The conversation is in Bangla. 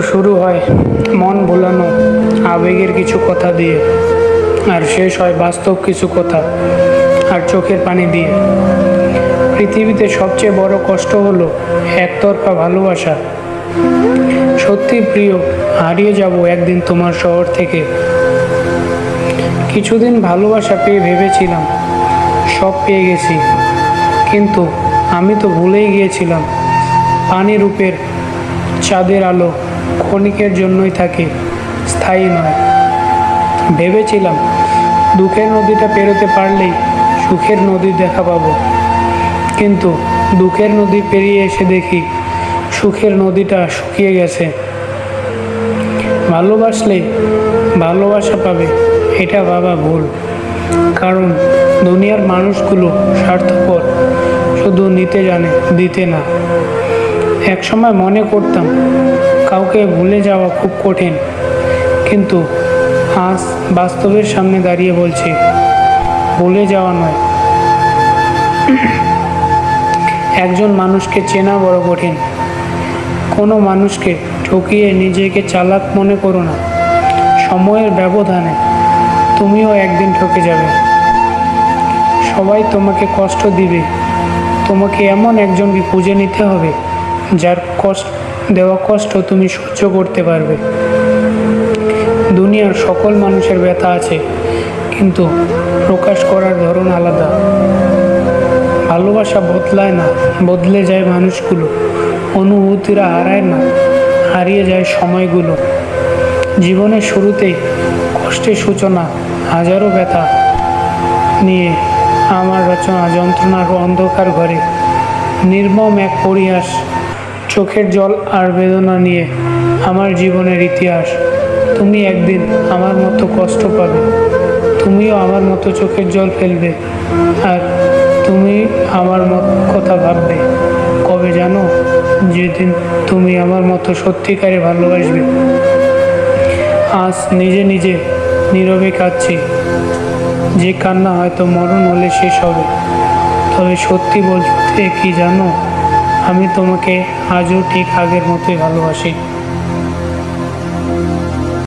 শুরু হয় মন ভোলানো, আবেগের কিছু কথা দিয়ে, আর শেষ হয় বাস্তব কিছু কথা, আর চোখের পানি দিয়ে। পৃথিবীতে সবচেয়ে বড় কষ্ট হলো একতরফা ভালোবাসা। সত্যি প্রিয়, হারিয়ে যাব একদিন তোমার শহর থেকে। কিছুদিন ভালোবাসা পেয়ে ভেবেছিলাম, সব পেয়ে গেছি। কিন্তু আমি তো ভুলেই গিয়েছিলাম পানি রূপের চাঁদের আলো ক্ষণিকের জন্যই থাকে, স্থায়ী নয়। ভেবেছিলাম, দুঃখের নদীটা পেরোতে পারলেই সুখের নদীর দেখা পাবো। কিন্তু দুঃখের নদী পেরিয়ে এসে দেখি, সুখের নদীটা শুকিয়ে গেছে। ভালোবাসলে ভালোবাসা পাবে, এটা বাবা ভুল। কারণ দুনিয়ার মানুষগুলো স্বার্থপর, শুধু নিতে জানে, দিতে না। একসময় মনে করতাম কাউকে ভুলে যাওয়া খুব কঠিন। কিন্তু আজ বাস্তবের সামনে দাঁড়িয়ে বলছি, ভুলে যাওয়া নয়। একজন মানুষকে চেনা বড় কঠিন। কোনো মানুষকে ঠকিয়ে নিজেকে চালাক মনে করো না। সময়ের ব্যবধানে তুমিও একদিন ঠকে যাবে। সবাই তোমাকে কষ্ট দিবে। তোমাকে এমন একজনকে খুঁজে নিতে হবে যার কষ্ট দেওয়া কষ্ট তুমি সহ্য করতে পারবে। দুনিয়ার সকল মানুষের ব্যথা আছে, কিন্তু প্রকাশ করার ধরন আলাদা। ভালোবাসা বদলায় না, বদলে যায় মানুষগুলো। অনুভূতিরা হারায় না, হারিয়ে যায় সময়গুলো। জীবনের শুরুতেই কষ্টের সূচনা, হাজারো ব্যথা নিয়ে আমার রচনা, যন্ত্রণার অন্ধকার ঘরে নির্মম এক পরিহাস চোখের জল আর বেদনা নিয়ে আমার জীবনের ইতিহাস। তুমি একদিন আমার মতো কষ্ট পাবে। তুমিও আমার মতো চোখের জল ফেলবে। আর তুমি আমার মত কথা ভাববে। কবে জানো? যেদিন তুমি আমার মতো সত্যিকারে ভালোবাসবে। আজ নিজে নিজে নীরবে কাঁদছি। যে কান্না হয়তো মরণ হলে শেষ হবে। তবে সত্যি বলতে কি জানো? আমি তোমাকে আজও ঠিক আগের মতোই ভালোবাসি।